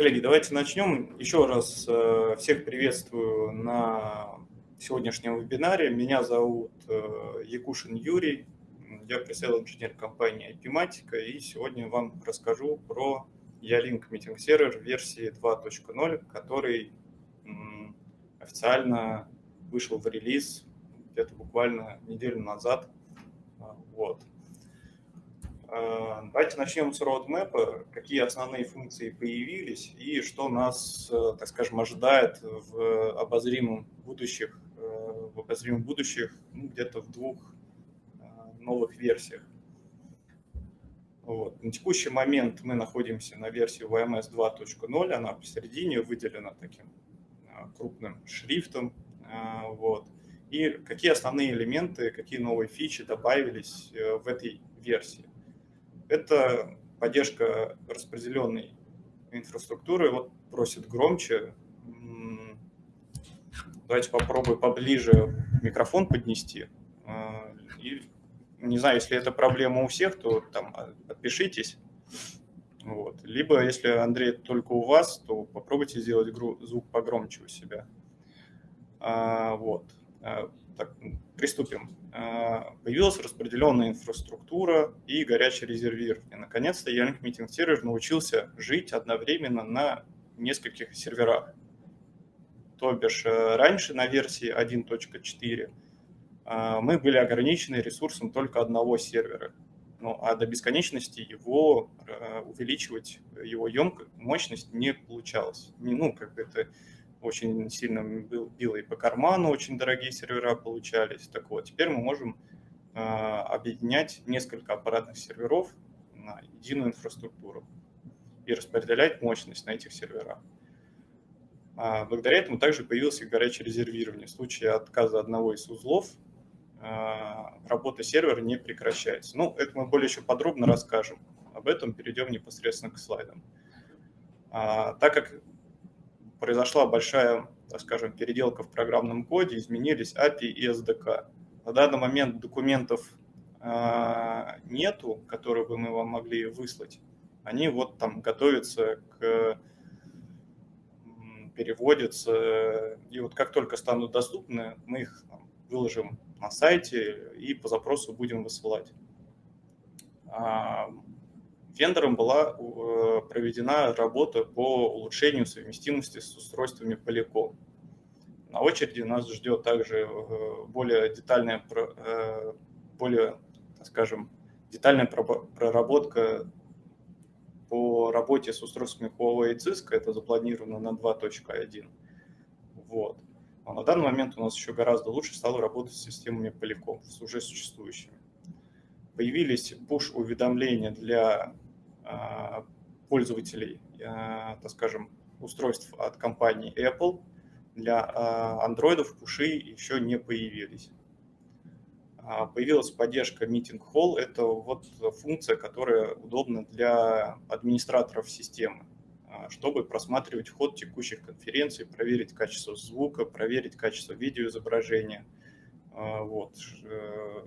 Коллеги, давайте начнем. Еще раз э, всех приветствую на сегодняшнем вебинаре. Меня зовут э, Якушин Юрий, я пресейл инженер компании IPmatica, и сегодня вам расскажу про Ялинк Meeting Server версии 2.0, который официально вышел в релиз где-то буквально неделю назад. Вот. Э, давайте начнем с roadmap, какие основные функции появились и что нас, э, так скажем, ожидает в обозримом будущих, э, в обозримом будущих ну, где-то в двух новых версиях. Вот. На текущий момент мы находимся на версии VMS 2.0, она посередине выделена таким крупным шрифтом. Вот. И какие основные элементы, какие новые фичи добавились в этой версии. Это поддержка распределенной инфраструктуры. Вот просит громче. Давайте попробую поближе микрофон поднести. А, и, не знаю, если это проблема у всех, то там подпишитесь. Вот. Либо, если, Андрей, только у вас, то попробуйте сделать звук погромче у себя. А, вот. А, так, приступим. А, появилась распределенная инфраструктура и горячее резервирование. Наконец-то Yank Meeting Server научился жить одновременно на нескольких серверах. То бишь э, раньше на версии 1.4 а, мы были ограничены ресурсом только одного сервера. Ну, а до бесконечности его э, увеличивать, его емкость, мощность не получалось. Ну, как бы это очень сильно било и по карману, очень дорогие сервера получались. Так вот, теперь мы можем а, объединять несколько аппаратных серверов на единую инфраструктуру и распределять мощность на этих серверах. А, благодаря этому также появилось и горячее резервирование. В случае отказа одного из узлов а, работа сервера не прекращается. Ну, это мы более еще подробно расскажем. Об этом перейдем непосредственно к слайдам. Так как произошла большая, так скажем, переделка в программном коде, изменились API и SDK. На данный момент документов а, нету, которые бы мы вам могли выслать. Они вот там готовятся к переводятся, и вот как только станут доступны, мы их выложим на сайте и по запросу будем высылать. Вендором была э, проведена работа по улучшению совместимости с устройствами Polycom. На очереди нас ждет также э, более детальная, э, более, скажем, детальная проработка по работе с устройствами Huawei и Cisco. Это запланировано на 2.1. Вот. Но на данный момент у нас еще гораздо лучше стало работать с системами Polycom, с уже существующими появились push-уведомления для пользователей, а, так скажем, устройств от компании Apple. Для а, андроидов пуши еще не появились. Появилась поддержка Meeting Hall. Это вот функция, которая удобна для администраторов системы, чтобы просматривать ход текущих конференций, проверить качество звука, проверить качество видеоизображения. Вот э,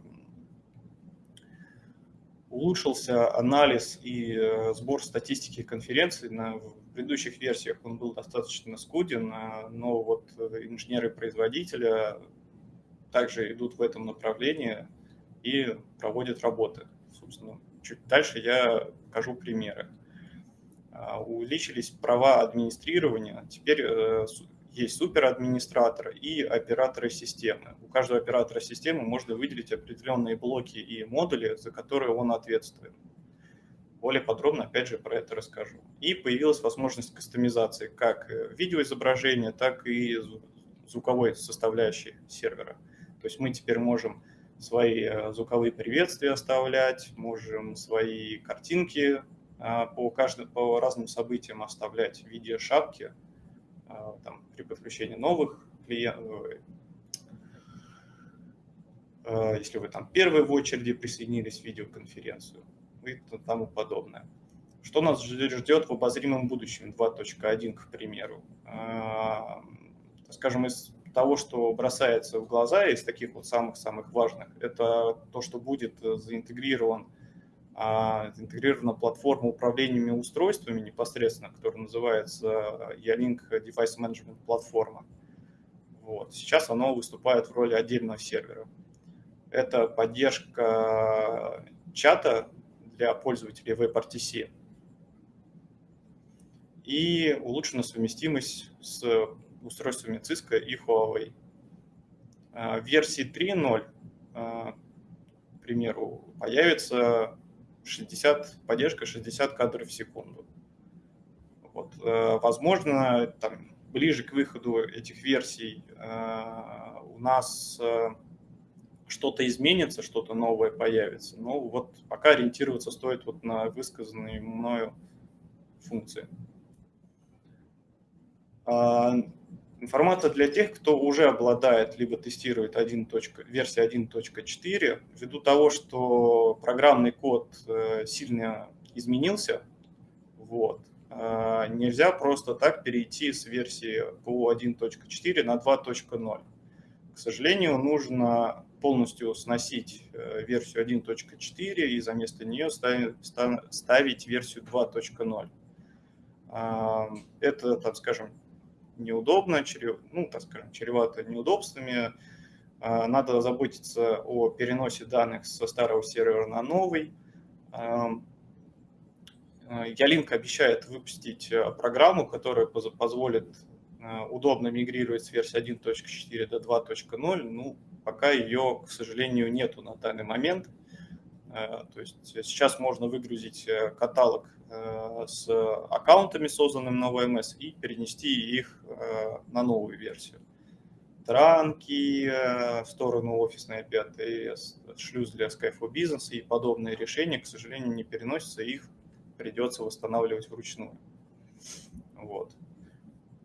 улучшился анализ и э, сбор статистики конференции. На предыдущих версиях он был достаточно скуден, а, но вот э, инженеры-производителя также идут в этом направлении и проводят работы. Собственно, чуть дальше я покажу примеры. А, увеличились права администрирования. Теперь э, есть суперадминистратор и операторы системы. У каждого оператора системы можно выделить определенные блоки и модули, за которые он ответственен. Более подробно, опять же, про это расскажу. И появилась возможность кастомизации как видеоизображения, так и звуковой составляющей сервера. То есть мы теперь можем свои э, звуковые приветствия оставлять, можем свои картинки а, по, каждым, по разным событиям оставлять в виде шапки, там, при подключении новых клиентов, а, если вы там первые в очереди присоединились в видеоконференцию и тому подобное. Что нас ждет в обозримом будущем 2.1, к примеру? А, скажем, из того, что бросается в глаза, из таких вот самых-самых важных, это то, что будет заинтегрирован а интегрирована платформа управления устройствами непосредственно, которая называется Ялink Device Management платформа. Вот. Сейчас оно выступает в роли отдельного сервера. Это поддержка чата для пользователей WebRTC и улучшена совместимость с устройствами Cisco и Huawei. А, в версии 3.0, а, к примеру, появится 60, поддержка 60 кадров в секунду. Вот. А, возможно, там, ближе к выходу этих версий у нас что-то изменится, что-то новое появится. Но вот пока ориентироваться стоит вот на высказанные мною функции. Информация для тех, кто уже обладает либо тестирует 1. версия 1.4, ввиду того, что программный код э, сильно изменился, вот, э, нельзя просто так перейти с версии по 1.4 на 2.0. К сожалению, нужно полностью сносить э, версию 1.4 и за место нее ставить версию 2.0. Это, так скажем, неудобно, чрев, ну, так скажем, чревато неудобствами. А, надо заботиться о переносе данных со старого сервера на новый. Ялинк обещает выпустить а, программу, которая позволит а, удобно мигрировать с версии 1.4 до 2.0. Ну, пока ее, к сожалению, нету на данный момент. То есть сейчас можно выгрузить э, каталог Э, с аккаунтами, созданными на OMS, и перенести их э, на новую версию. Транки э, в сторону офисной API, шлюз для Skype for Business и подобные решения, к сожалению, не переносятся, их придется восстанавливать вручную. Вот.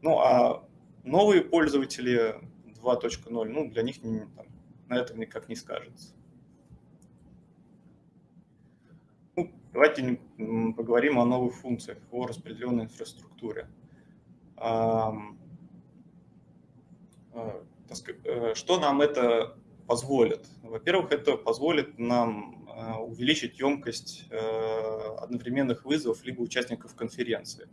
Ну а новые пользователи 2.0, ну для них там, на этом никак не скажется. Давайте поговорим о новых функциях, о распределенной инфраструктуре. А, э, что нам это позволит? Во-первых, это позволит нам э, увеличить емкость э, одновременных вызовов либо участников конференции.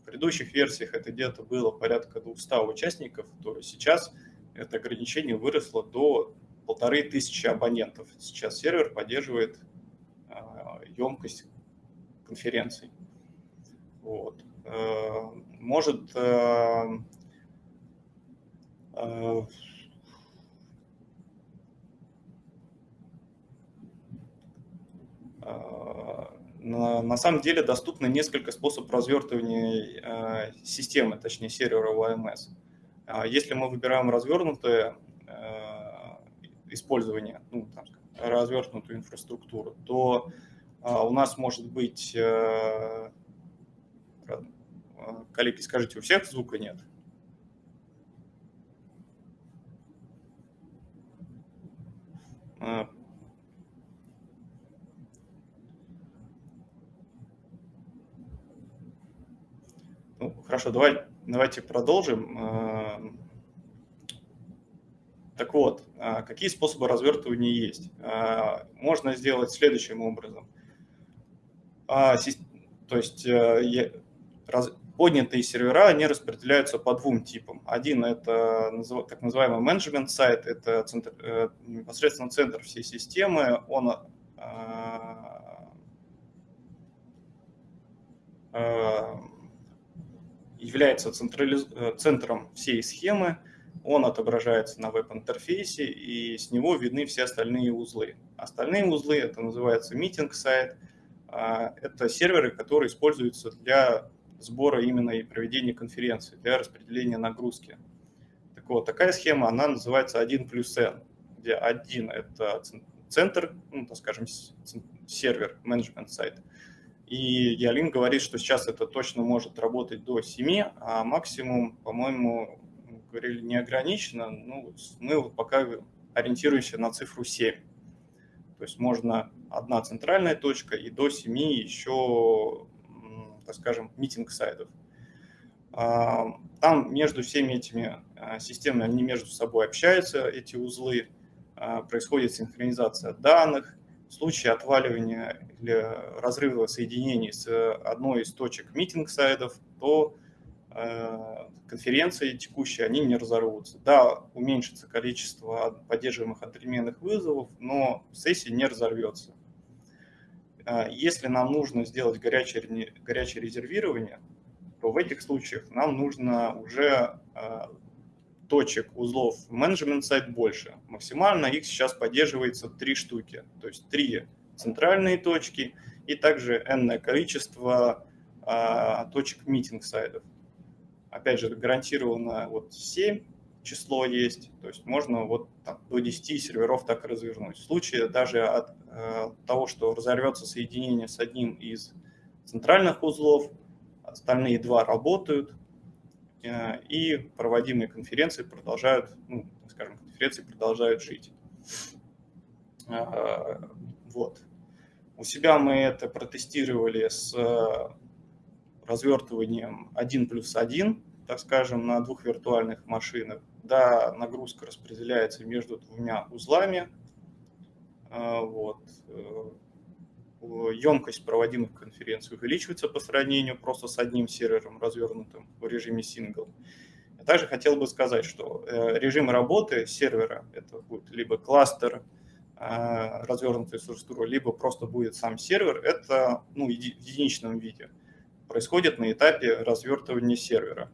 В предыдущих версиях это где-то было порядка 200 участников, то сейчас это ограничение выросло до полторы тысячи абонентов. Сейчас сервер поддерживает емкость конференций. Вот. Э, может э, э, на, самом деле доступно несколько способов развертывания системы, точнее сервера OMS. А если мы выбираем развернутое использование, ну, там, развернутую инфраструктуру, то у нас может быть, э, э, коллеги, скажите, у всех звука нет? А. Ну, хорошо, давай, давайте продолжим. А. Так вот, какие способы развертывания есть? Можно сделать следующим образом – а, то есть э, поднятые сервера, они распределяются по двум типам. Один – это так называемый менеджмент сайт, это центр, э, непосредственно центр всей системы, он а, является централиз... Э, центром всей схемы, он отображается на веб-интерфейсе, и с него видны все остальные узлы. Остальные узлы – это называется митинг-сайт – это серверы, которые используются для сбора именно и проведения конференции, для распределения нагрузки. Так вот, такая схема, она называется 1 плюс n, где 1 – это центр, ну, так скажем, сервер, менеджмент сайт. И Ялин говорит, что сейчас это точно может работать до 7, а максимум, по-моему, говорили неограниченно. Ну, мы вот пока ориентируемся на цифру 7. То есть можно одна центральная точка и до 7 еще, так скажем, meeting site ов. А, там между всеми этими а, системами, они между собой общаются, эти узлы, а, происходит синхронизация данных, в случае отваливания или разрыва соединений с одной из точек meeting site ов, то конференции текущие, они не разорвутся. Да, уменьшится количество поддерживаемых одновременных вызовов, но сессия не разорвется. Э, если нам нужно сделать горячее, горячее резервирование, то в этих случаях нам нужно уже э, точек узлов менеджмент сайт больше. Максимально их сейчас поддерживается три штуки, то есть три центральные точки и также энное количество а, точек митинг сайтов. Опять же, гарантированно вот 7 число есть, то есть можно вот там, до 10 серверов так развернуть. В случае даже от э, того, что разорвется соединение с одним из центральных узлов, остальные два работают, Э, и проводимые конференции продолжают, ну, скажем, конференции продолжают жить. Э, вот. У себя мы это протестировали с развертыванием 1 плюс 1, так скажем, на двух виртуальных машинах. Да, нагрузка распределяется между двумя узлами. Э, вот емкость проводимых конференций увеличивается по сравнению просто с одним сервером, развернутым в режиме сингл. Также хотел бы сказать, что э, режим работы сервера, это будет либо кластер э, развернутой структуры, либо просто будет сам сервер, это ну, в единичном виде. Происходит на этапе развертывания сервера.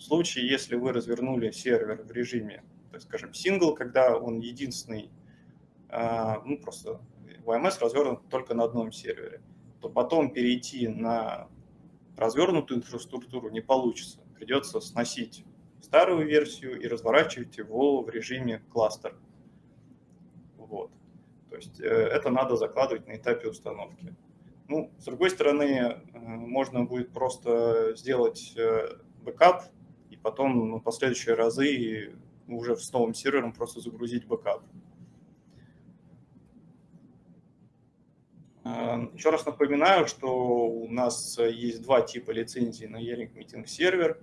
В случае, если вы развернули сервер в режиме, так скажем, сингл, когда он единственный, э, ну просто VMS развернут только на одном сервере, то потом перейти на развернутую инфраструктуру не получится. Придется сносить старую версию и разворачивать его в режиме кластер. Вот. То есть э, это надо закладывать на этапе установки. Ну, с другой стороны, э, можно будет просто сделать э, бэкап потом на последующие разы уже с новым сервером просто загрузить бэкап. Эм, Еще раз напоминаю, что у нас есть два типа лицензий на Yealink Meeting.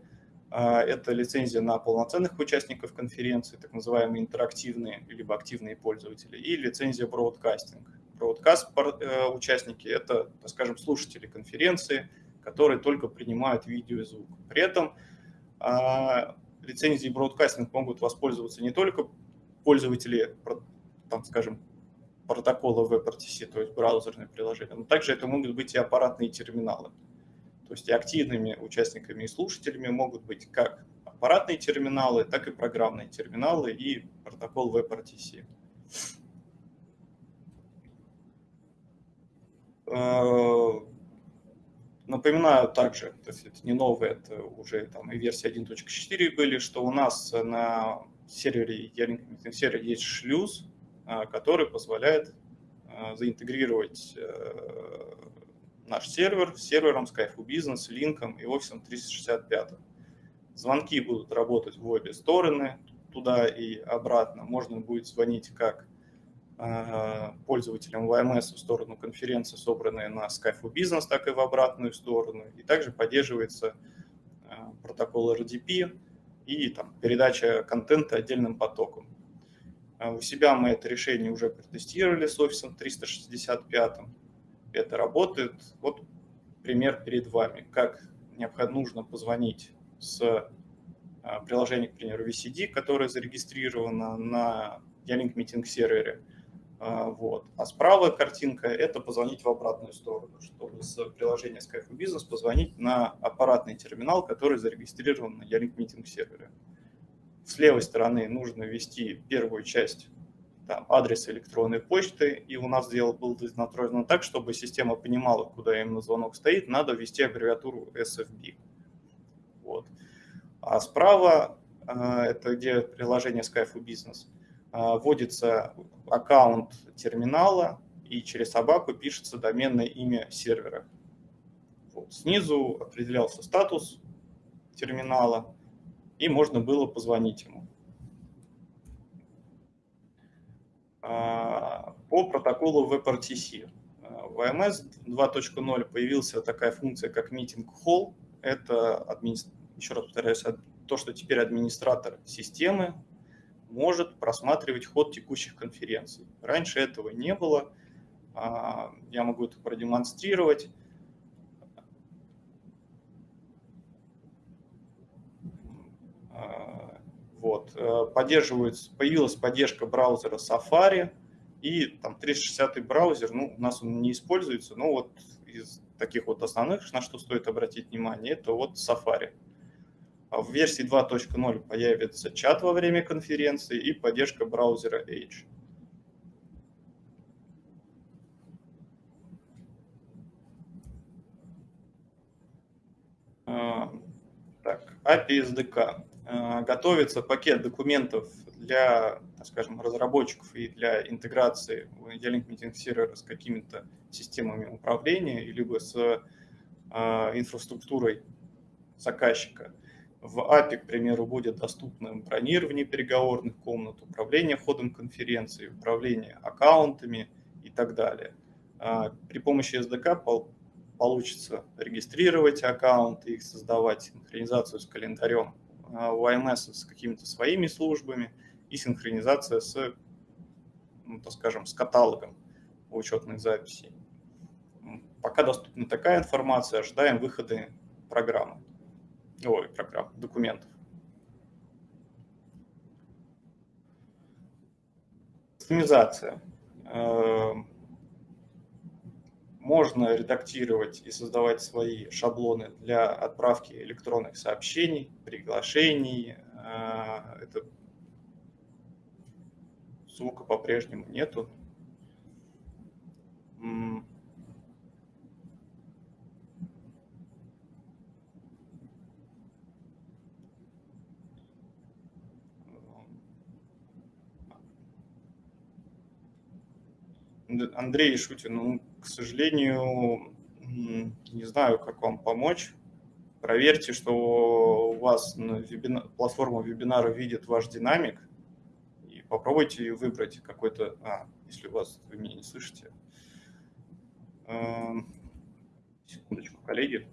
Э, это лицензия на полноценных участников конференции, так называемые интерактивные либо активные пользователи, и лицензия Broadcasting. Broadcast э, участники – это, скажем, слушатели конференции, которые только принимают видео и звук. При этом э, лицензией могут воспользоваться не только пользователи, там, скажем, протокола WebRTC, то есть браузерные приложения, но также это могут быть и аппаратные терминалы. То есть активными участниками и слушателями могут быть как аппаратные терминалы, так и программные терминалы и протокол WebRTC. Э, напоминаю также, то есть это не новое, это уже там и версия 1.4 были, что у нас на сервере сервере есть шлюз, а, который позволяет а, заинтегрировать э, наш сервер с сервером Skype Business, линком и офисом 365. Звонки будут работать в обе стороны, туда и обратно. Можно будет звонить как пользователям VMS в сторону конференции, собранные на Skype Business, так и в обратную сторону. И также поддерживается протокол RDP и там, передача контента отдельным потоком. А у себя мы это решение уже протестировали с офисом 365. Это работает. Вот пример перед вами, как нужно позвонить с а, приложением, к примеру, VCD, которое зарегистрировано на Ялинк Meeting сервере. А, вот. А справа картинка – это позвонить в обратную сторону, чтобы с приложения Skype Business позвонить на аппаратный терминал, который зарегистрирован на Ялинк Meeting сервере с левой стороны нужно ввести первую часть там, адреса электронной почты, и у нас дело было настроено так, чтобы система понимала, куда именно звонок стоит, надо ввести аббревиатуру SFB. Вот. А справа, э, это где приложение Skype Business, э, вводится аккаунт терминала, и через собаку пишется доменное имя сервера. Вот. Снизу определялся статус терминала, и можно было позвонить ему. А, по протоколу WebRTC. А, в AMS 2.0 появилась такая функция, как Meeting Hall. Это, еще раз повторяюсь, то, что теперь администратор системы может просматривать ход текущих конференций. Раньше этого не было. Я могу это продемонстрировать. Вот. Поддерживается, появилась поддержка браузера Safari, и там 360 браузер, ну, у нас он не используется, но вот из таких вот основных, на что стоит обратить внимание, это вот Safari. А в версии 2.0 появится чат во время конференции и поддержка браузера Edge. А, так, API SDK. А, готовится пакет документов для, скажем, разработчиков и для интеграции E-Link Meeting Server с какими-то системами управления, либо с инфраструктурой заказчика. В API, к примеру, будет доступно бронирование переговорных комнат, управление ходом конференции, управление аккаунтами и так далее. А, при помощи SDK получится регистрировать аккаунты, их создавать, синхронизацию с календарем а, YMS с какими-то своими службами и синхронизация с, ну, так скажем, с каталогом учетных записей. Пока доступна такая информация, ожидаем выхода программы ой, программ, документов. Кастомизация. Эм, можно редактировать и создавать свои шаблоны для отправки электронных сообщений, приглашений. Э, это звука по-прежнему нету. Андрей Шутин, ну, к сожалению, не знаю, как вам помочь. Проверьте, что у вас на вебина... платформа вебинара видит ваш динамик, и попробуйте выбрать какой-то... А, если у вас вы меня не слышите. Эм, секундочку, коллеги.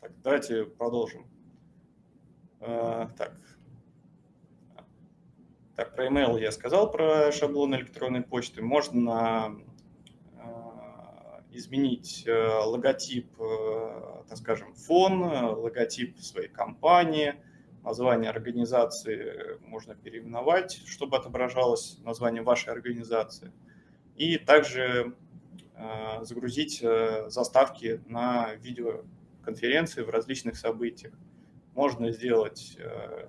Так, давайте продолжим. А, так. так, про email я сказал, про шаблон электронной почты. Можно а, изменить э, логотип, э, так скажем, фон, логотип своей компании, название организации можно переименовать, чтобы отображалось название вашей организации. И также а, загрузить э, заставки на видео конференции, в различных событиях. Можно сделать э,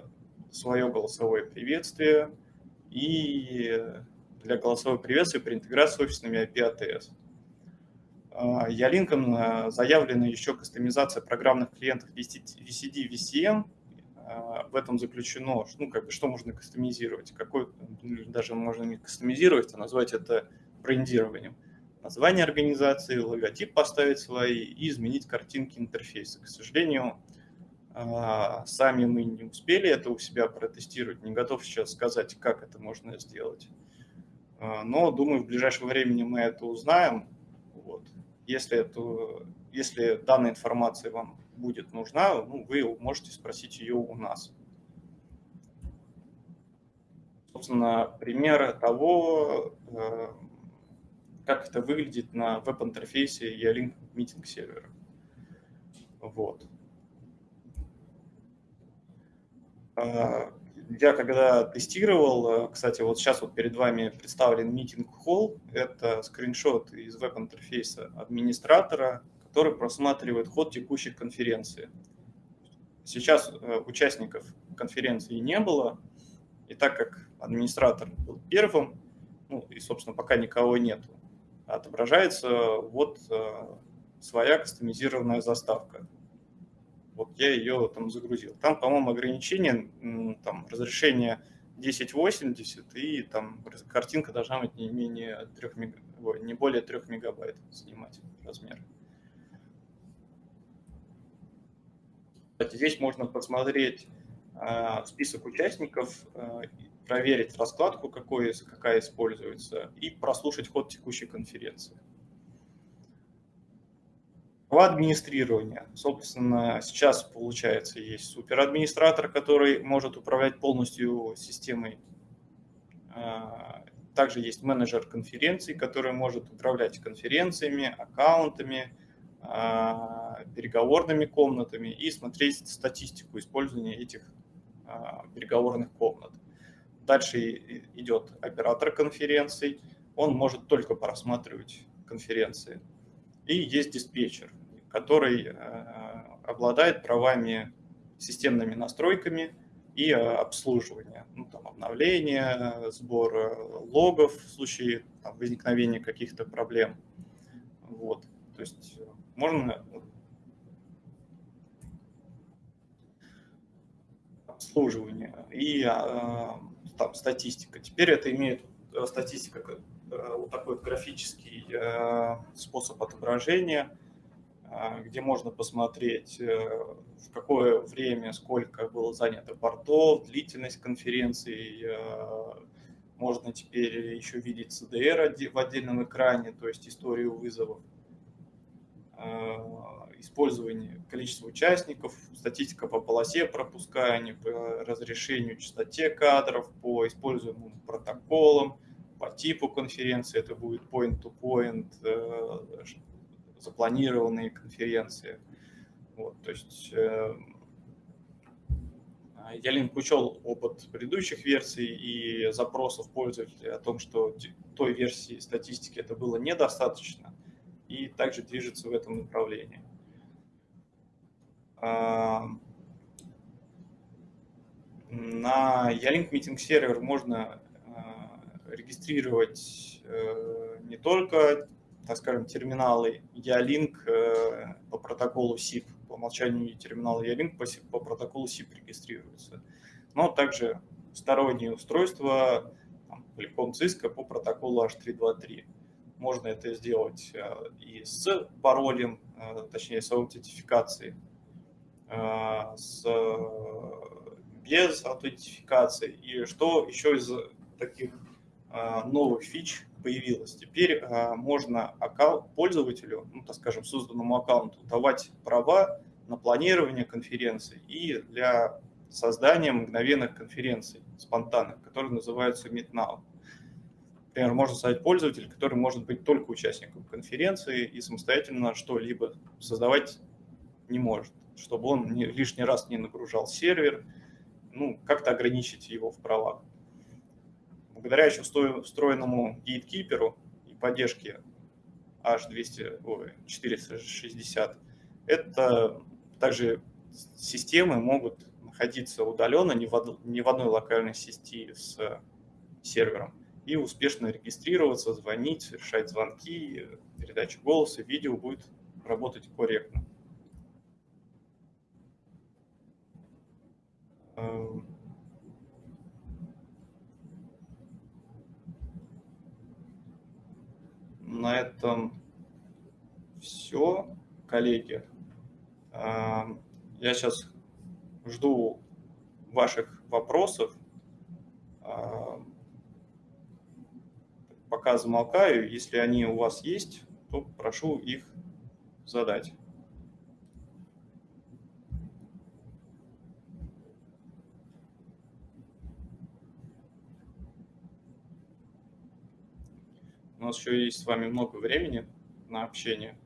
свое голосовое приветствие и для голосового приветствия при интеграции с офисными API ATS. Ялинком заявлена еще кастомизация программных клиентов VCD, VCM. А, в этом заключено, ну, как бы, что можно кастомизировать, какой, даже можно не кастомизировать, а назвать это брендированием название организации, логотип поставить свои и изменить картинки интерфейса. К сожалению, а, сами мы не успели это у себя протестировать, не готов сейчас сказать, как это можно сделать. А, но, думаю, в ближайшее время мы это узнаем. Вот. Если, это, если данная информация вам будет нужна, ну, вы можете спросить ее у нас. Собственно, пример того, э, как это выглядит на веб-интерфейсе E-Link Meeting сервера. Вот. А, я когда тестировал, кстати, вот сейчас вот перед вами представлен митинг холл, это скриншот из веб-интерфейса администратора, который просматривает ход текущей конференции. Сейчас э, участников конференции не было, и так как администратор был первым, ну и, собственно, пока никого нету, отображается вот э, своя кастомизированная заставка. Вот я ее там загрузил. Там, по-моему, ограничение там, разрешение 1080 и там картинка должна быть не менее 3 мега... Ой, не более 3 мегабайт снимать размер. Кстати, здесь можно посмотреть э, список участников, э, проверить раскладку, какой, какая используется, и прослушать ход текущей конференции. По администрированию. Собственно, сейчас, получается, есть суперадминистратор, который может управлять полностью системой. А, также есть менеджер конференций, который может управлять конференциями, аккаунтами, а, переговорными комнатами и смотреть статистику использования этих а, переговорных комнат. Дальше идет оператор конференций, он может только просматривать конференции. И есть диспетчер, который э, обладает правами системными настройками и э, обслуживания, ну, там, обновления, сбор логов в случае там, возникновения каких-то проблем. Вот. То есть можно обслуживание и э, там, статистика. Теперь это имеет статистика вот такой графический способ отображения – где можно посмотреть, э, в какое время, сколько было занято портов, длительность конференции. Э, можно теперь еще видеть CDR в отдельном экране, то есть историю вызовов, э, использование количества участников, статистика по полосе пропускания, по разрешению, частоте кадров, по используемым протоколам, по типу конференции, это будет point-to-point, -point, запланированные конференции. Вот, то есть э, Ялинк учел опыт предыдущих версий и запросов пользователей о том, что той версии статистики это было недостаточно, и также движется в этом направлении. А, на Ялинк Meeting сервер можно э, регистрировать э, не только так скажем, терминалы Ялинк э, по протоколу SIP. По умолчанию терминалы Ялинк по, по протоколу SIP регистрируются. Но также сторонние устройства, там, Polycom Cisco по протоколу H323. Можно это сделать э, и с паролем, точнее с аутентификацией, с, без аутентификации. И что еще из таких новых фич появилась. Теперь можно пользователю, ну, так скажем, созданному аккаунту давать права на планирование конференций и для создания мгновенных конференций, спонтанных, которые называются MeetNow. Например, можно создать пользователя, который может быть только участником конференции и самостоятельно что-либо создавать не может, чтобы он лишний раз не нагружал сервер, ну, как-то ограничить его в правах благодаря еще встроенному гейткиперу и поддержке H200, ой, 460, это также системы могут находиться удаленно, не в, не в одной локальной сети с сервером, и успешно регистрироваться, звонить, решать звонки, передача голоса, видео будет работать корректно. На этом все, коллеги. Я сейчас жду ваших вопросов. Пока замолкаю. Если они у вас есть, то прошу их задать. У нас еще есть с вами много времени на общение.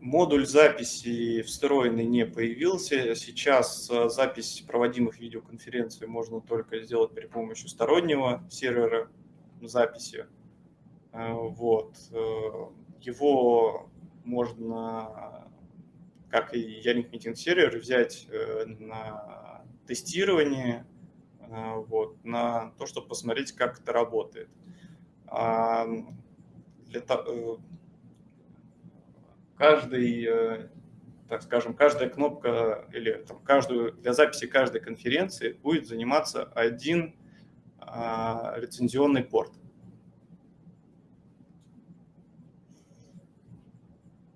Модуль записи встроенный не появился. Сейчас запись проводимых видеоконференций можно только сделать при помощи стороннего сервера записи. Вот. Его можно, как и Ялинк Meeting сервер, взять э, на тестирование, э, вот, на то, чтобы посмотреть, как это работает. А, для, э, каждый, так скажем, каждая кнопка или там, каждую, для записи каждой конференции будет заниматься один а, лицензионный порт.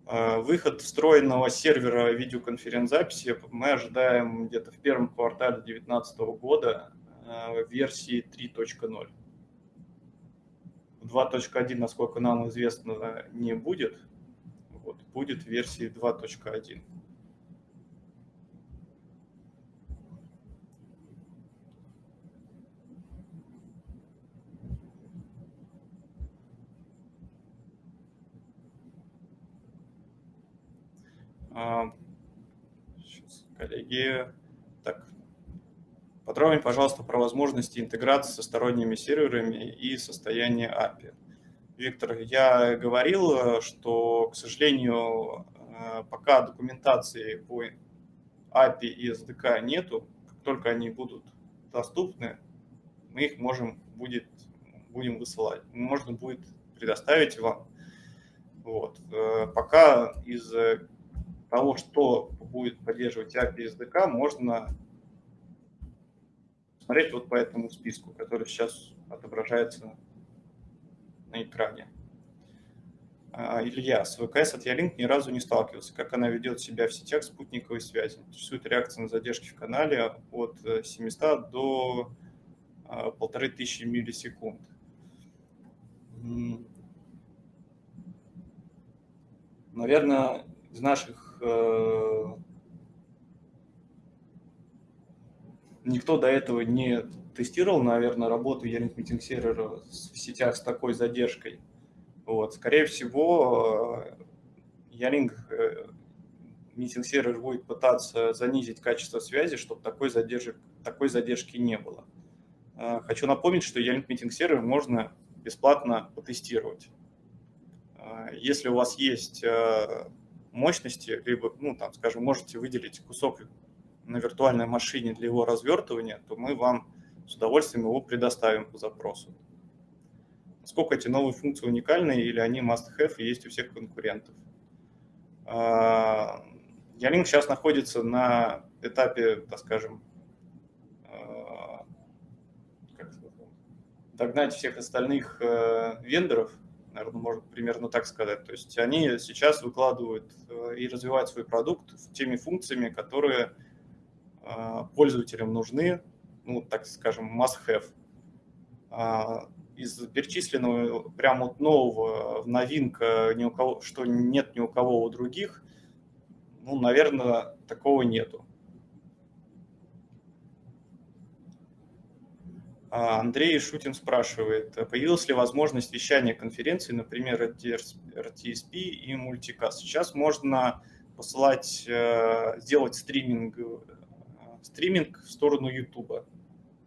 А, выход встроенного сервера видеоконференц-записи мы ожидаем где-то в первом квартале 2019 года а, в версии 3.0. 2.1, насколько нам известно, не будет. Вот, будет версии 2.1. Сейчас, коллеги. Так, подробнее, пожалуйста, про возможности интеграции со сторонними серверами и состояние API. Виктор, я говорил, что, к сожалению, э, пока документации по API и SDK нету, как только они будут доступны, мы их можем будет, будем высылать. Можно будет предоставить вам. Вот. Э, пока из того, что будет поддерживать API SDK, можно смотреть вот по этому списку, который сейчас отображается на экране. А, Илья, с ВКС от Ялинк ни разу не сталкивался. Как она ведет себя в сетях спутниковой связи? Интересует реакция на задержки в канале от 700 э, до 1500 а, миллисекунд. Наверное, из наших Э, никто до этого не тестировал, наверное, работу Яринг Meeting сервера в сетях с такой задержкой. Вот. Скорее всего, Яринг э, Meeting сервер будет пытаться занизить качество связи, чтобы такой, задержек, такой задержки не было. Э, хочу напомнить, что Яринг Meeting сервер можно бесплатно потестировать. Если у вас есть мощности, либо, ну, там, скажем, можете выделить кусок на виртуальной машине для его развертывания, то мы вам с удовольствием его предоставим по запросу. Насколько эти новые функции уникальны или они must-have и есть у всех конкурентов. А, Ялинк сейчас находится на этапе, так скажем, а, догнать всех остальных э, вендоров – наверное, можно примерно так сказать. То есть они сейчас выкладывают э, и развивают свой продукт теми функциями, которые э, пользователям нужны, ну, так скажем, must-have. А, из перечисленного прямо вот нового новинка, ни у кого, что нет ни у кого у других, ну, наверное, такого нету. А, Андрей Шутин спрашивает, появилась ли возможность вещания конференции, например, RTSP и Multicast? Сейчас можно посылать, э, сделать стриминг, э, стриминг в сторону YouTube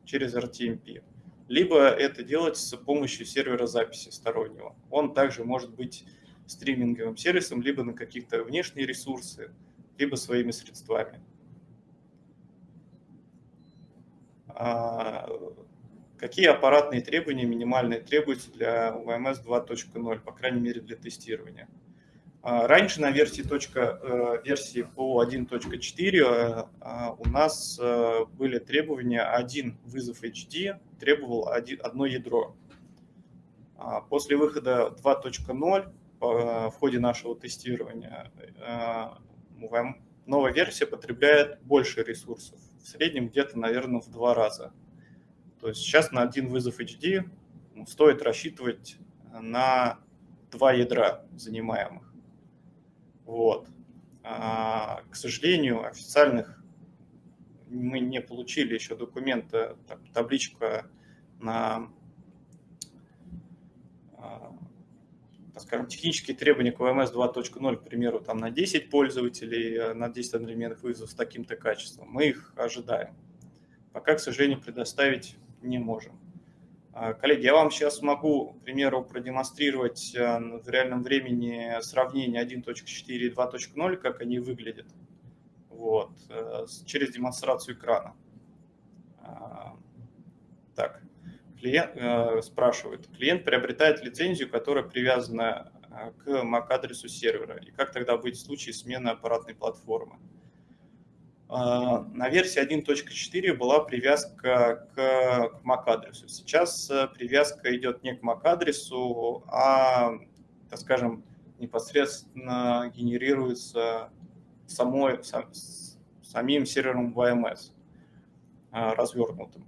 через RTMP. Либо это делать с помощью сервера записи стороннего. Он также может быть стриминговым сервисом, либо на каких-то внешние ресурсы, либо своими средствами. А, Какие аппаратные требования минимальные требуются для UMS 2.0, по крайней мере для тестирования? А, раньше на версии, точка, э, версии по 1.4 э, а, у нас э, были требования один вызов HD требовал одно ядро. А, после выхода 2.0 в ходе нашего тестирования новая версия потребляет больше ресурсов, в среднем где-то, наверное, в два раза. То есть сейчас на один вызов HD ну, стоит рассчитывать на два ядра занимаемых. Вот. А, к сожалению, официальных мы не получили еще документа, табличка на, а, скажем, технические требования к VMS 2.0, к примеру, там на 10 пользователей, э, на 10 одновременных вызовов с таким-то качеством. Мы их ожидаем. Пока, к сожалению, предоставить не можем. А, коллеги, я вам сейчас могу, к примеру, продемонстрировать э, в реальном времени сравнение 1.4 и 2.0, как они выглядят, вот, э, через демонстрацию экрана. А, так, клиент э, спрашивает, клиент приобретает лицензию, которая привязана к MAC-адресу сервера, и как тогда быть в случае смены аппаратной платформы? А, на версии 1.4 была привязка к MAC-адресу. Сейчас э, привязка идет не к MAC-адресу, а, так скажем, непосредственно генерируется самой, самим сервером VMS а, развернутым.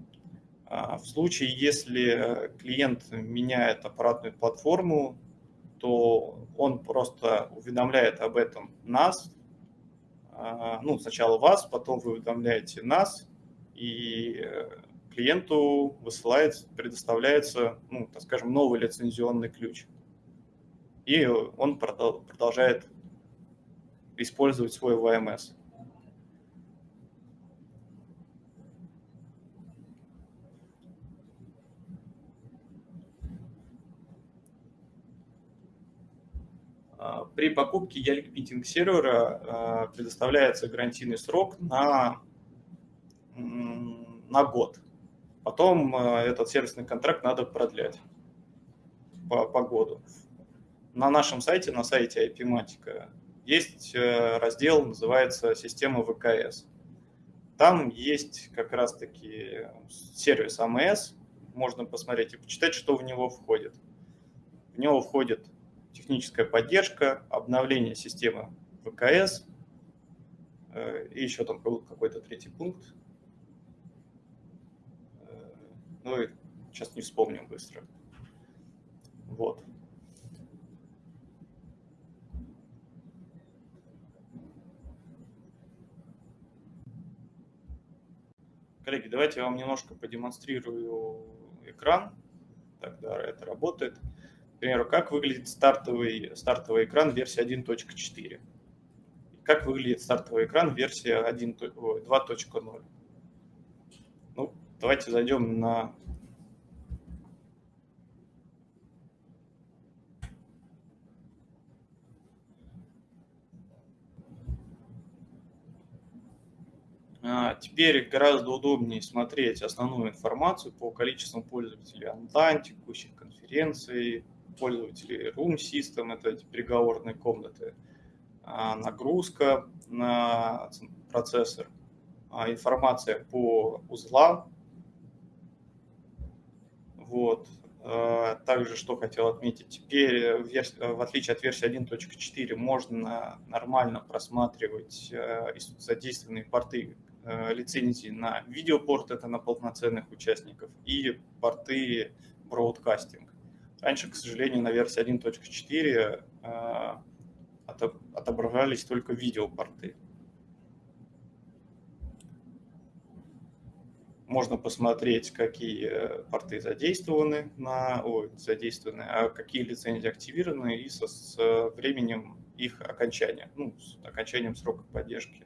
А, в случае, если клиент меняет аппаратную платформу, то он просто уведомляет об этом нас, ну, сначала вас, потом вы уведомляете нас, и э, клиенту высылается, предоставляется, ну, так скажем, новый лицензионный ключ. И он продолжает использовать свой VMS. А, при покупке Ялик сервера а, предоставляется гарантийный срок на, на год. Потом а, этот сервисный контракт надо продлять по, по году. На нашем сайте, на сайте IP-матика, есть э, раздел, называется «Система ВКС». Там есть как раз-таки сервис АМС, можно посмотреть и почитать, что в него входит. В него входит техническая поддержка, обновление системы ВКС э, и еще там был какой-то третий пункт. Э, ну и сейчас не вспомним быстро. Вот. Коллеги, давайте я вам немножко продемонстрирую экран. Тогда это работает примеру, как выглядит стартовый, стартовый экран версии 1.4. Как выглядит стартовый экран версии 2.0. Ну, давайте зайдем на а, Теперь гораздо удобнее смотреть основную информацию по количеству пользователей онлайн, текущих конференций, пользователей Room System, это эти переговорные комнаты, а, нагрузка на процессор, а, информация по узлам. Вот. А, также, что хотел отметить, теперь, в отличие от версии 1.4, можно нормально просматривать задействованные порты лицензии на видеопорт, это на полноценных участников, и порты бродкастинг. Раньше, к сожалению, на версии 1.4 а, отображались только видеопорты. Можно посмотреть, какие порты задействованы, на, ой, задействованы а какие лицензии активированы и со, с временем их окончания, ну, с окончанием срока поддержки.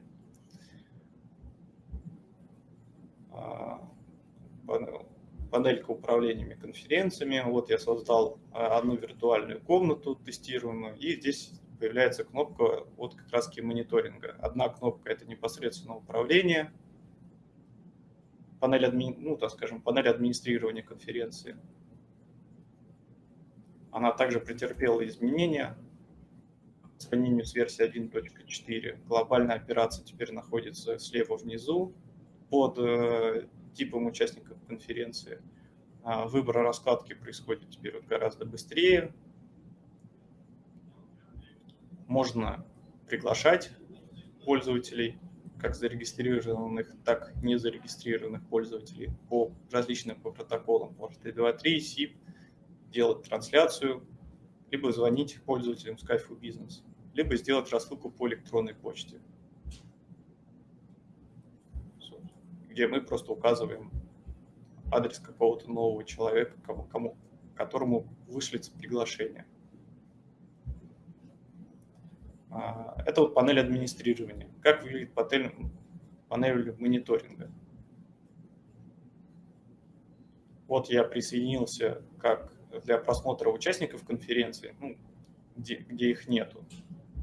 А, панелька управлениями конференциями. Вот я создал а, одну виртуальную комнату тестируемую, и здесь появляется кнопка вот как раз мониторинга. Одна кнопка – это непосредственно управление, панель, адми... ну, так скажем, панель администрирования конференции. Она также претерпела изменения по сравнению с версией 1.4. Глобальная операция теперь находится слева внизу под э, типом участников конференции. А, выбор раскладки происходит теперь гораздо быстрее. Можно приглашать пользователей, как зарегистрированных, так и не зарегистрированных пользователей по различным по протоколам, по HTTP2.3, SIP, делать трансляцию, либо звонить пользователям Skype Business, либо сделать рассылку по электронной почте. Где мы просто указываем адрес какого-то нового человека, кому, кому, которому вышлется приглашение. А, это вот панель администрирования. Как выглядит панель, панель мониторинга? Вот я присоединился как для просмотра участников конференции, ну, где, где их нету.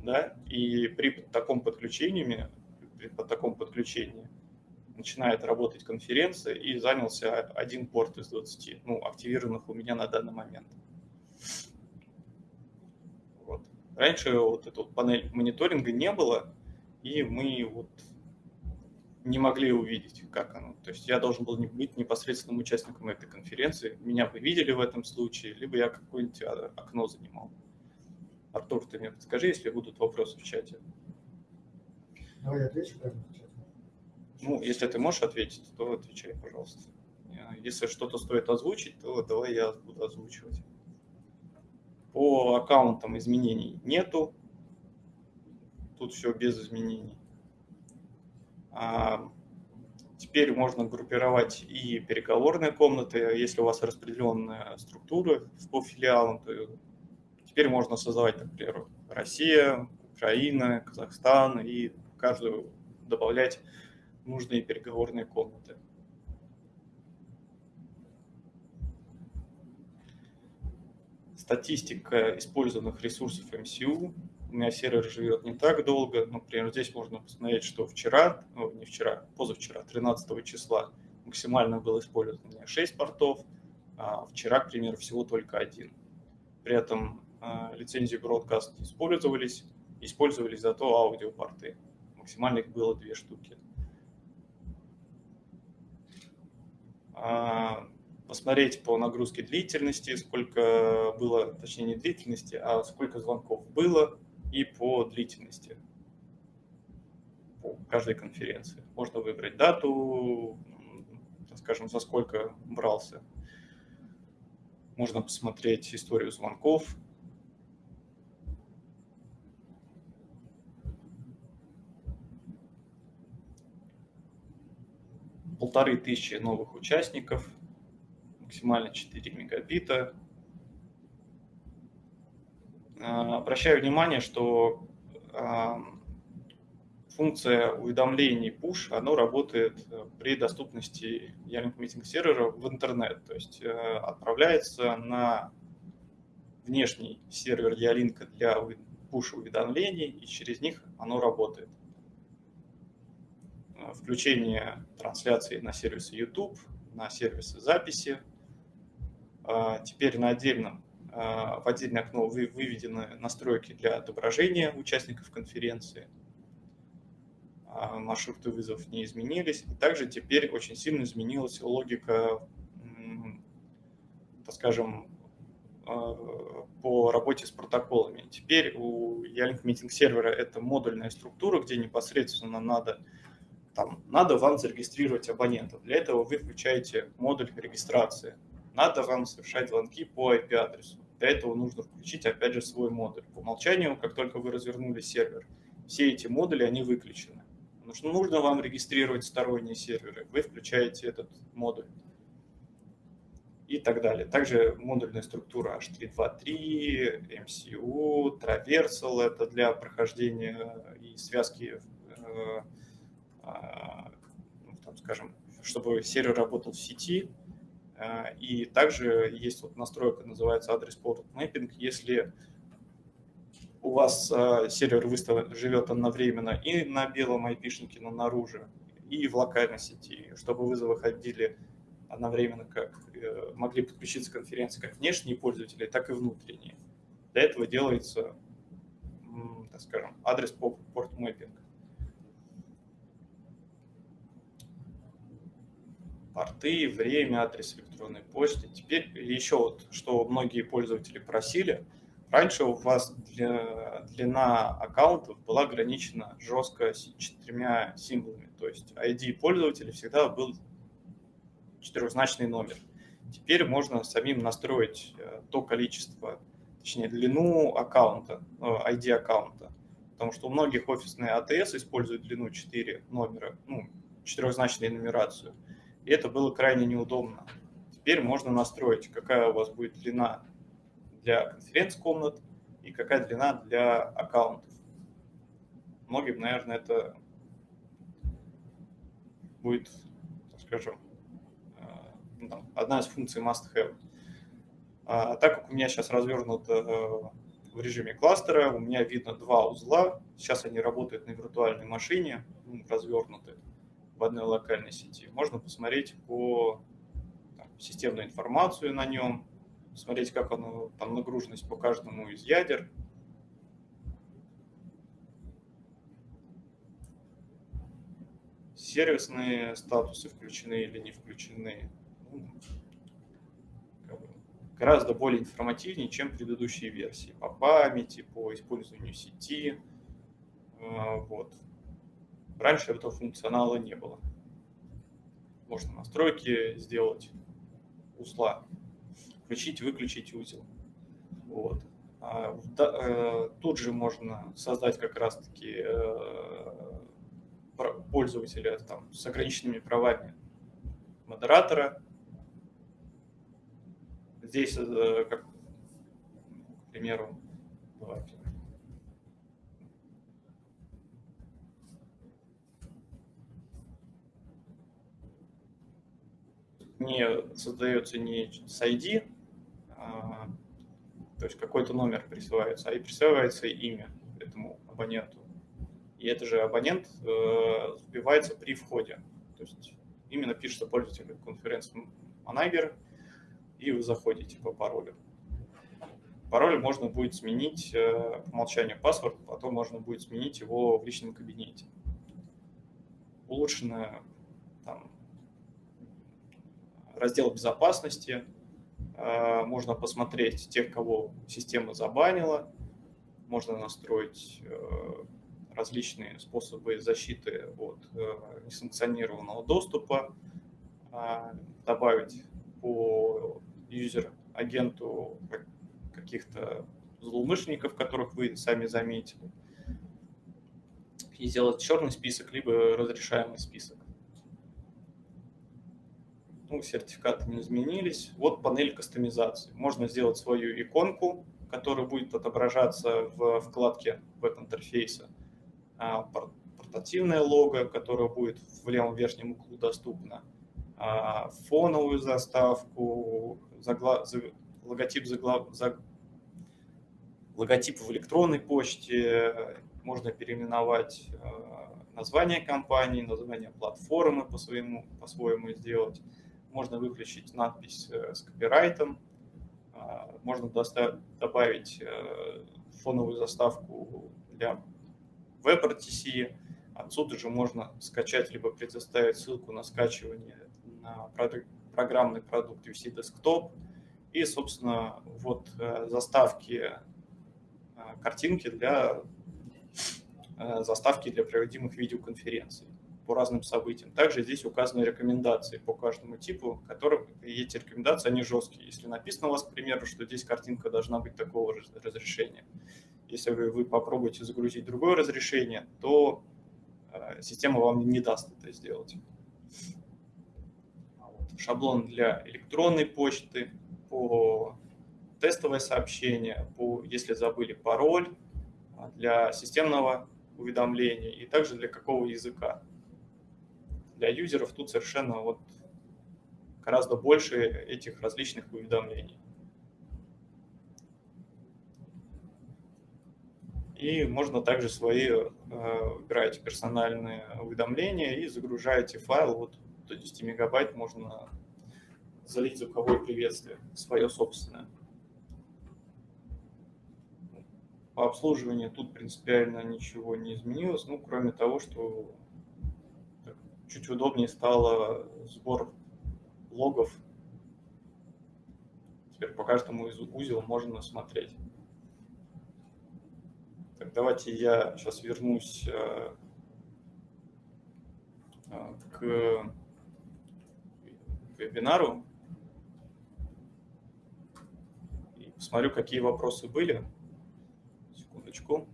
Да? И при таком подключении, при таком подключении начинает работать конференция и занялся один порт из 20, ну, активированных у меня на данный момент. Вот. Раньше вот эту панель мониторинга не было, и мы вот не могли увидеть, как оно. То есть я должен был быть непосредственным участником этой конференции. Меня бы видели в этом случае, либо я какое-нибудь а, окно занимал. Артур, ты мне подскажи, если будут вопросы в чате. Давай отвечу прямо в чате. Ну, если ты можешь ответить, то отвечай, пожалуйста. Если что-то стоит озвучить, то давай я буду озвучивать. По аккаунтам изменений нету. Тут все без изменений. А, теперь можно группировать и переговорные комнаты. Если у вас распределенная структура по филиалам, то теперь можно создавать, например, Россия, Украина, Казахстан и каждую добавлять нужные переговорные комнаты. Статистика использованных ресурсов MCU у меня сервер живет не так долго. Например, здесь можно посмотреть, что вчера, ну, не вчера, позавчера, 13 числа максимально было использовано 6 портов, а вчера, к примеру, всего только один. При этом э, лицензии Broadcast использовались, использовались зато аудиопорты. Максимально их было две штуки. А, посмотреть по нагрузке длительности, сколько было, точнее не длительности, а сколько звонков было, и по длительности по каждой конференции. Можно выбрать дату, скажем, за сколько брался. Можно посмотреть историю звонков. Полторы тысячи новых участников, максимально 4 мегабита. А, обращаю внимание, что а, функция уведомлений push, оно работает э, при доступности Ялинк митинг сервера в интернет, то есть э, отправляется на внешний сервер Ялинка для push уведомлений, и через них оно работает. Э, включение трансляции на сервисы YouTube, на сервисы записи. А, теперь на отдельном а, в отдельное окно выведены настройки для отображения участников конференции. А, маршруты вызовов не изменились. И также теперь очень сильно изменилась логика, так скажем, по работе с протоколами. Теперь у Ялинк Meeting сервера это модульная структура, где непосредственно надо, там, надо вам зарегистрировать абонентов. Для этого вы включаете модуль регистрации. Надо вам совершать звонки по IP-адресу. Для этого нужно включить, опять же, свой модуль. По умолчанию, как только вы развернули сервер, все эти модули, они выключены. Потому что нужно вам регистрировать сторонние серверы. Вы включаете этот модуль и так далее. Также модульная структура H323, MCU, Traversal – это для прохождения и связки, э, там, скажем, чтобы сервер работал в сети, а, и также есть вот настройка, называется адрес порт mapping. Если у вас а, сервер выстав... живет одновременно и на белом IP-шнике, но наружу, и в локальной сети, чтобы вызовы ходили одновременно, как э, могли подключиться к конференции как внешние пользователи, так и внутренние. Для этого делается, так скажем, адрес порт мэппинг. Порты, время, адрес электронной почты. Теперь еще вот, что многие пользователи просили, раньше у вас для, длина аккаунтов была ограничена жестко четырьмя символами, то есть ID пользователя всегда был четырехзначный номер. Теперь можно самим настроить э, то количество, точнее длину аккаунта, ID э, аккаунта, потому что у многих офисные АТС используют длину 4 номера, ну, четырехзначную нумерацию. И это было крайне неудобно. Теперь можно настроить, какая у вас будет длина для конференц-комнат и какая длина для аккаунтов. многим, наверное, это будет, скажем, э, ну, одна из функций must-have. А, так как у меня сейчас развернут э, в режиме кластера, у меня видно два узла. Сейчас они работают на виртуальной машине, ну, развернуты в одной локальной сети. Можно посмотреть по там, системную информацию на нем, смотреть, как оно, там нагруженность по каждому из ядер. Сервисные статусы включены или не включены. Ну, гораздо более информативнее, чем предыдущие версии по памяти, по использованию сети. А, вот. Раньше этого функционала не было. Можно настройки сделать узла, включить, выключить узел. Вот. А, э, тут же можно создать как раз-таки э, пользователя там, с ограниченными правами модератора, здесь, э, как, к примеру, давайте. Не создается не с ID, а, то есть какой-то номер присваивается, а и присваивается имя этому абоненту. И это же абонент э, сбивается при входе. То есть именно пишется пользователь конференц-манагер, и вы заходите по паролю. Пароль можно будет сменить э, по умолчанию паспорт, потом можно будет сменить его в личном кабинете. Улучшенный там, раздел безопасности. Э, можно посмотреть тех, кого система забанила. Можно настроить э, различные способы защиты от несанкционированного доступа, добавить по юзер-агенту каких-то злоумышленников, которых вы сами заметили, и сделать черный список, либо разрешаемый список. Ну, сертификаты не изменились. Вот панель кастомизации. Можно сделать свою иконку, которая будет отображаться в вкладке веб-интерфейса. А, портативное лого, которое будет в левом верхнем углу доступно а, фоновую заставку, загла... логотип, загла... заг... логотип в электронной почте, можно переименовать а, название компании, название платформы по-своему, по-своему сделать. Можно выключить надпись э, с копирайтом, а, можно добавить э, фоновую заставку для WebRTC. Отсюда же можно скачать либо предоставить ссылку на скачивание на программный продукт UC Desktop. И, собственно, вот э, заставки картинки для заставки для проводимых видеоконференций по разным событиям. Также здесь указаны рекомендации по каждому типу, которые эти рекомендации, они жесткие. Если написано у вас, к примеру, что здесь картинка должна быть такого разрешения, если вы, вы попробуете загрузить другое разрешение, то система вам не даст это сделать шаблон для электронной почты, по тестовое сообщение, по, если забыли пароль, а, для системного уведомления и также для какого языка. Для юзеров тут совершенно вот гораздо больше этих различных уведомлений. И можно также свои э, выбираете персональные уведомления и загружаете файл вот до 10 мегабайт можно залить звуковое приветствие, свое собственное. По обслуживанию тут принципиально ничего не изменилось, ну, кроме того, что чуть удобнее стало сбор логов. Теперь по каждому из узел можно смотреть. Так, давайте я сейчас вернусь э, э, к вебинару. И посмотрю, какие вопросы были. Секундочку.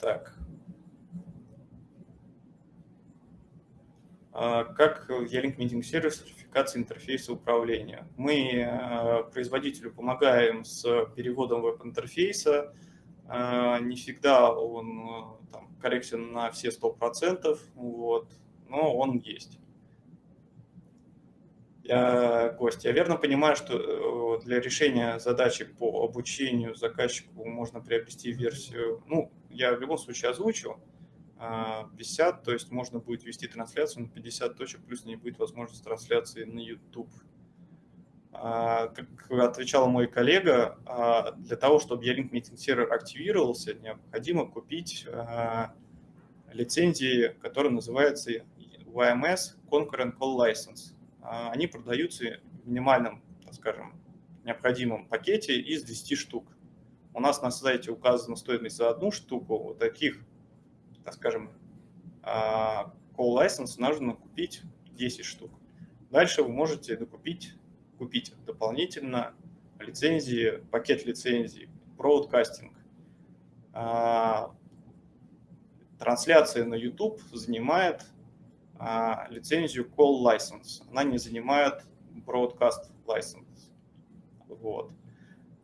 Так. А, как Ялинк Meeting сервис сертификации интерфейса управления? Мы а, производителю помогаем с переводом веб-интерфейса, А, не всегда он там, корректен на все 100%, вот, но он есть. Я, гость, я верно понимаю, что э, для решения задачи по обучению заказчику можно приобрести версию, ну, я в любом случае озвучил, 50, а, то есть можно будет вести трансляцию на 50 точек, плюс не будет возможности трансляции на YouTube. А, как отвечал мой коллега, а, для того, чтобы E-Link Server активировался, необходимо купить лицензии, которые называются YMS Concurrent Call License. Они продаются в минимальном, так скажем, необходимом пакете из 10 штук. У нас на сайте указана стоимость за одну штуку. Вот таких так скажем, а, call license нужно купить 10 штук. Дальше вы можете докупить, купить дополнительно лицензии, пакет лицензий, broadcasting. А, трансляция на YouTube занимает а, лицензию call license. Она не занимает broadcast license. Вот.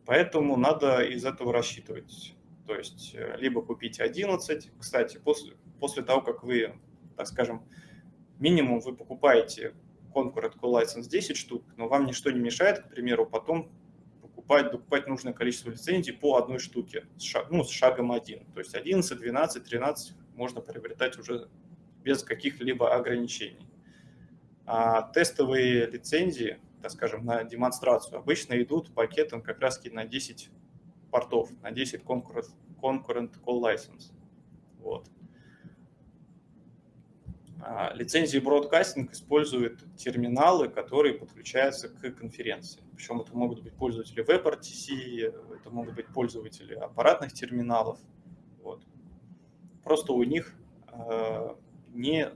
Поэтому надо из этого рассчитывать. То есть э, либо купить 11. Кстати, после, после того, как вы, так скажем, минимум вы покупаете Concurrent License 10 штук, но вам ничто не мешает, к примеру, потом покупать, докупать нужное количество лицензий по одной штуке, с, шаг, ну, с шагом 1. То есть 11, 12, 13 можно приобретать уже без каких-либо ограничений. А тестовые лицензии, так скажем, на демонстрацию обычно идут пакетом как раз на 10 портов, на 10 concurrent, concurrent call license. Вот. А, лицензии Broadcasting используют терминалы, которые подключаются к конференции. Причем это могут быть пользователи WebRTC, это могут быть пользователи аппаратных терминалов. Вот. Просто у них э, не э,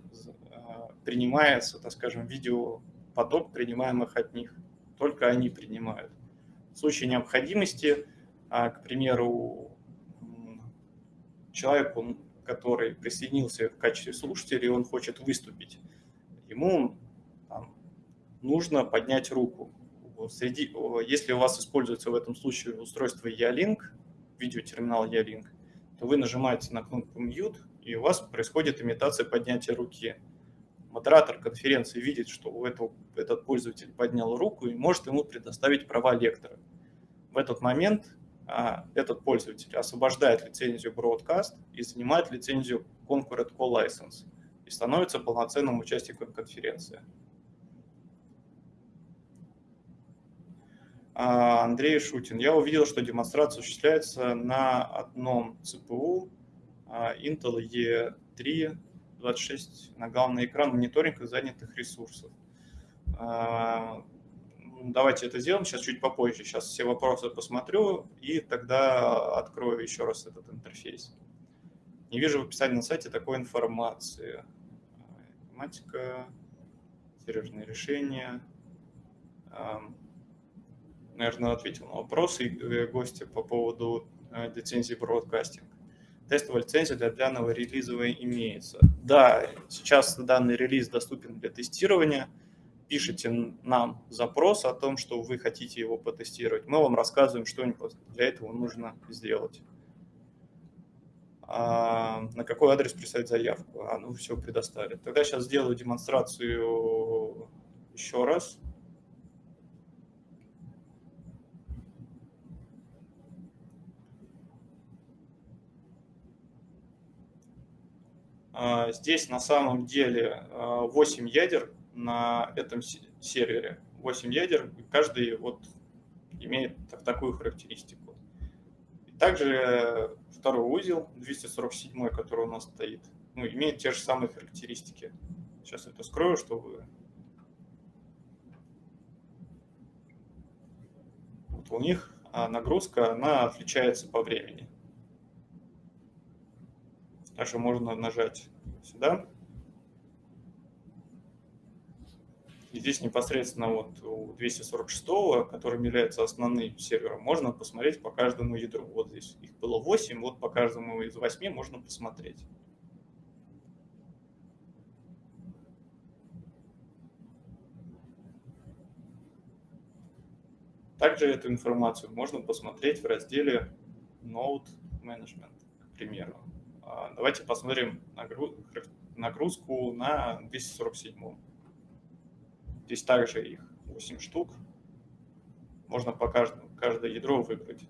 принимается, так скажем, видеопоток, принимаемых от них. Только они принимают. В случае необходимости а, к примеру, человеку, который присоединился в качестве слушателя, и он хочет выступить, ему там, нужно поднять руку. Среди, если у вас используется в этом случае устройство E-Link, видеотерминал E-Link, то вы нажимаете на кнопку Mute, и у вас происходит имитация поднятия руки. Модератор конференции видит, что у этого, этот пользователь поднял руку и может ему предоставить права лектора. В этот момент этот пользователь освобождает лицензию Broadcast и занимает лицензию Concurrent Call License и становится полноценным участником конференции. А, Андрей Шутин. Я увидел, что демонстрация осуществляется на одном ЦПУ а, Intel E3 26 на главный экран мониторинга занятых ресурсов давайте это сделаем сейчас чуть попозже. Сейчас все вопросы посмотрю и тогда открою еще раз этот интерфейс. Не вижу в описании на сайте такой информации. Математика, серьезные решения. Наверное, ответил на вопросы э, гостя по поводу э, лицензии бродкастинг. Тестовая лицензия для данного релиза имеется. Да, сейчас данный релиз доступен для тестирования – пишете нам запрос о том, что вы хотите его потестировать, мы вам рассказываем, что для этого нужно сделать. А, на какой адрес прислать заявку? А, ну все предоставили. Тогда сейчас сделаю демонстрацию еще раз. А, здесь на самом деле 8 а, ядер на этом сервере 8 ядер, и каждый вот имеет так, такую характеристику. И также второй узел, 247, который у нас стоит, ну, имеет те же самые характеристики. Сейчас это скрою, чтобы... Вот у них а нагрузка, она отличается по времени. Также можно нажать сюда И здесь непосредственно вот у 246, которым является основным сервером, можно посмотреть по каждому ядру. Вот здесь их было 8, вот по каждому из 8 можно посмотреть. Также эту информацию можно посмотреть в разделе Node Management, к примеру. А, давайте посмотрим нагрузку на 247. Здесь также их 8 штук. Можно по каждому, каждое ядро выбрать.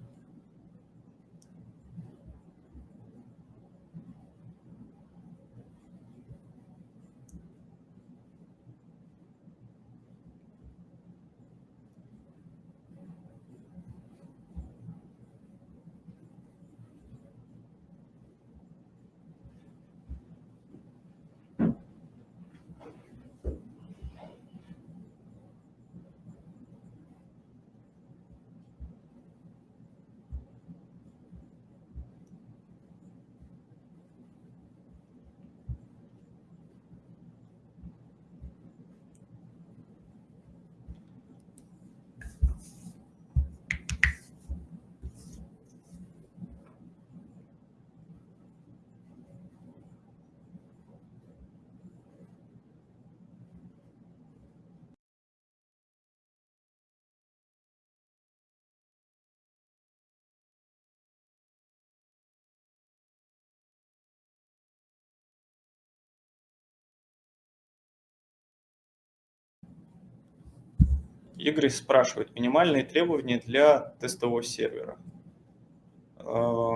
Игорь спрашивает, минимальные требования для тестового сервера. А,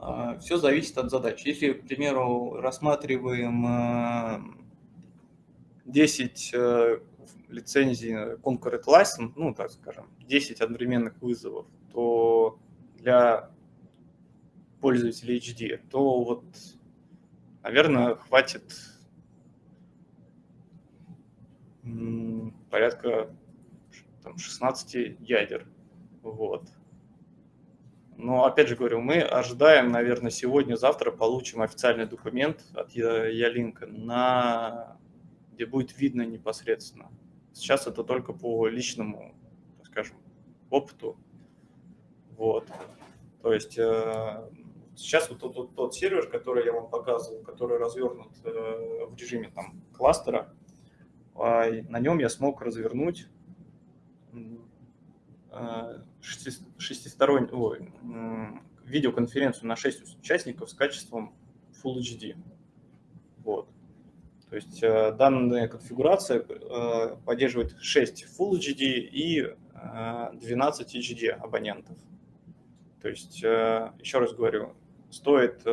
а, Все зависит от задач. Если, к примеру, рассматриваем 10 э, э, лицензий Concurrent License, ну, так скажем, 10 одновременных вызовов, то для пользователей HD, то вот, наверное, хватит порядка там, 16 ядер. Вот. Но опять же говорю, мы ожидаем, наверное, сегодня-завтра получим официальный документ от Ялинка, на... где будет видно непосредственно. Сейчас это только по личному, так скажем, опыту. Вот. То есть э, сейчас вот тот, тот, тот сервер, который я вам показывал, который развернут э, в режиме там кластера, на нем я смог развернуть а, шестистороннюю видеоконференцию на 6 участников с качеством Full HD. Вот. То есть э, данная конфигурация э, поддерживает 6 Full HD и 12 э, HD абонентов. То есть, еще раз говорю, стоит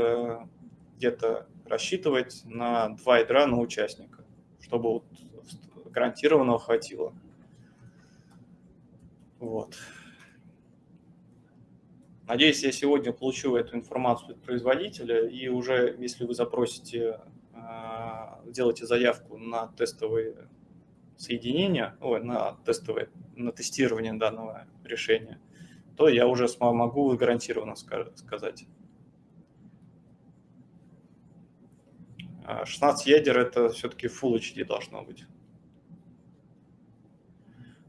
где-то рассчитывать на два ядра на участника, чтобы вот гарантированного хватило. Вот. Надеюсь, я сегодня получу эту информацию от производителя, и уже если вы запросите, а, делаете заявку на тестовые соединения, ой, на тестовое, на тестирование данного решения, то я уже могу гарантированно сказать. 16 ядер это все-таки Full HD должно быть.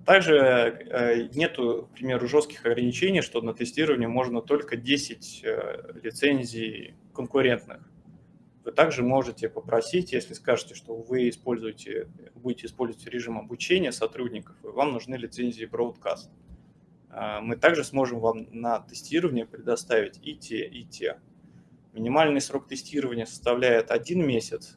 Также э, нету, к примеру, жестких ограничений, что на тестирование можно только 10 э, лицензий конкурентных. Вы также можете попросить, если скажете, что вы используете, будете использовать режим обучения сотрудников, и вам нужны лицензии Broadcast. Э, мы также сможем вам на тестирование предоставить и те, и те. Минимальный срок тестирования составляет один месяц.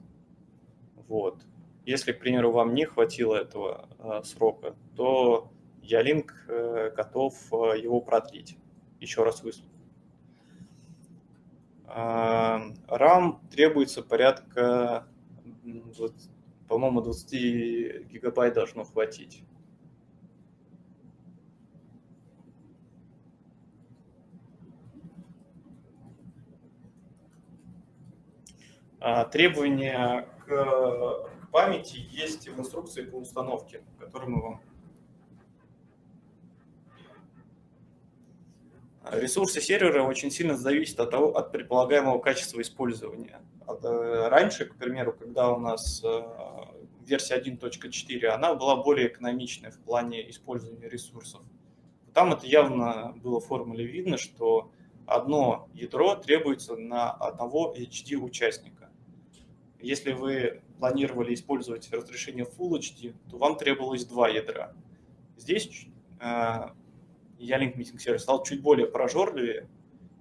Вот. Если, к примеру, вам не хватило этого э, срока, то Ялинк э, готов э, его продлить. Еще раз выслать. RAM требуется порядка, по-моему, 20 гигабайт должно хватить. Требования к памяти есть в инструкции по установке, которую мы вам... Ресурсы сервера очень сильно зависят от, того, от предполагаемого качества использования. Э, раньше, к примеру, когда у нас э, версия 1.4, она была более экономичная в плане использования ресурсов. Там это явно было в формуле видно, что одно ядро требуется на одного HD участника. Если вы планировали использовать разрешение Full HD, то вам требовалось два ядра. Здесь э, Ялинк Meeting сервис стал чуть более прожорливее,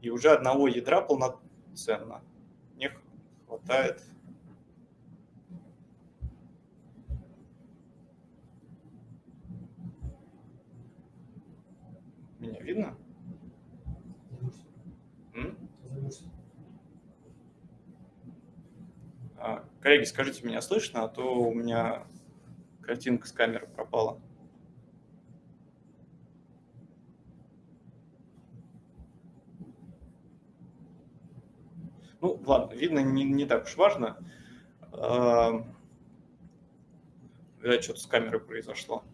и уже одного ядра полноценно не хватает. Меня видно? А, коллеги, скажите, меня слышно, а то у меня картинка с камеры пропала. Ну, ладно, видно, не, не так уж важно. Видать, что-то с камерой произошло.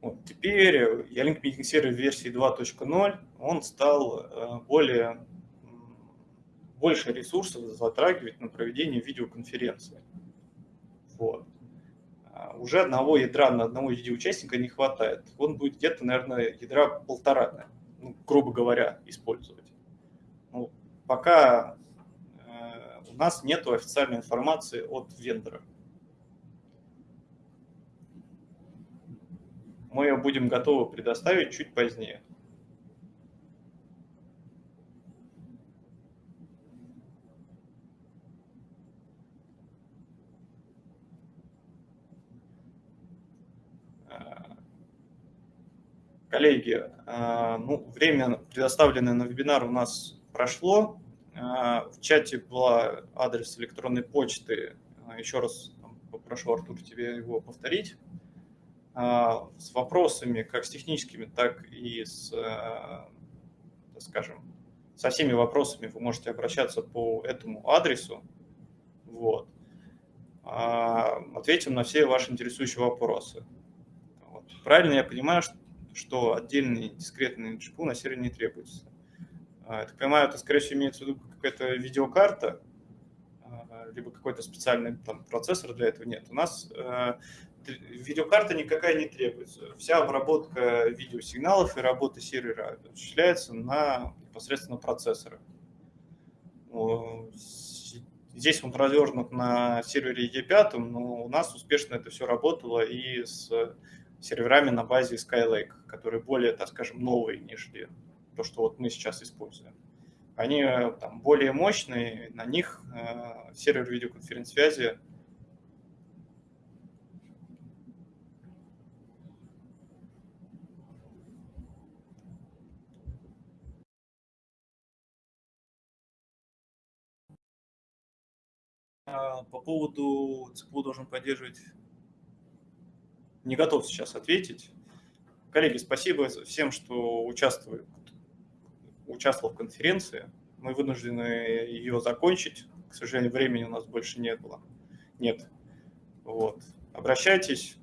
Вот, теперь Ялинк Meeting Server версии 2.0, он стал э, более, больше ресурсов затрагивать на проведение видеоконференции. Вот. А уже одного ядра на одного видеоучастника не хватает. Он будет где-то, наверное, ядра полтора, ну, грубо говоря, использовать. Ну, пока э, у нас нет официальной информации от вендора. Мы ее будем готовы предоставить чуть позднее. Коллеги, э, ну, время, предоставленное на вебинар, у нас прошло. А, в чате был адрес электронной почты. А, еще раз попрошу, Артур, тебе его повторить. А, с вопросами, как с техническими, так и с, скажем, со всеми вопросами вы можете обращаться по этому адресу. Вот. Ответим на все ваши интересующие вопросы. Вот. Правильно я понимаю, что отдельный дискретный GPU на сервере не требуется. А, я так понимаю, это, скорее всего, имеется в виду какая-то видеокарта, а, либо какой-то специальный там, процессор для этого нет. У нас э, видеокарта никакая не требуется. Вся обработка видеосигналов и работа сервера осуществляется на непосредственно процессорах. Здесь он развернут на сервере E5, но у нас успешно это все работало и с серверами на базе Skylake, которые более, так скажем, новые, нежели то, что вот мы сейчас используем. Они э, там, более мощные, на них э, сервер видеоконференц-связи а, По поводу ЦПУ должен поддерживать, не готов сейчас ответить. Коллеги, спасибо всем, что участвуют участвовал в конференции. Мы вынуждены ее закончить. К сожалению, времени у нас больше не было. Нет. Вот. Обращайтесь,